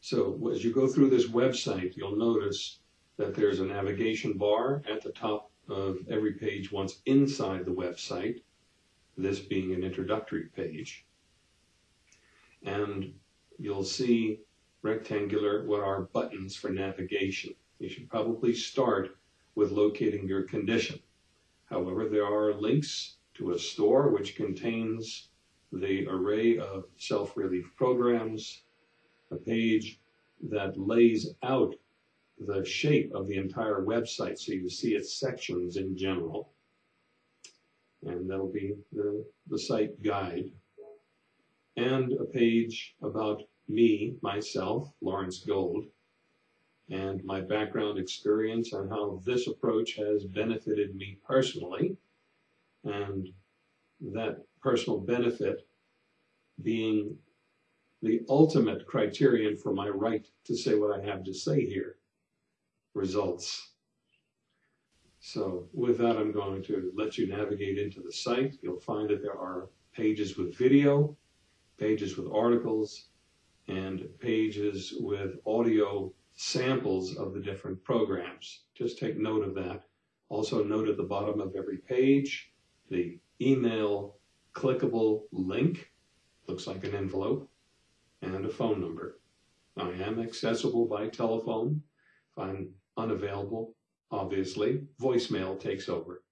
So as you go through this website, you'll notice that there's a navigation bar at the top of every page once inside the website, this being an introductory page. And you'll see rectangular what are buttons for navigation. You should probably start with locating your condition. However, there are links to a store which contains the array of self-relief programs, a page that lays out the shape of the entire website so you see its sections in general. And that'll be the, the site guide. And a page about me, myself, Lawrence Gold, and my background experience and how this approach has benefited me personally. And that personal benefit being the ultimate criterion for my right to say what I have to say here, results. So with that, I'm going to let you navigate into the site. You'll find that there are pages with video, pages with articles, and pages with audio samples of the different programs. Just take note of that. Also note at the bottom of every page, the email clickable link, looks like an envelope, and a phone number. I am accessible by telephone. If I'm unavailable, obviously, voicemail takes over.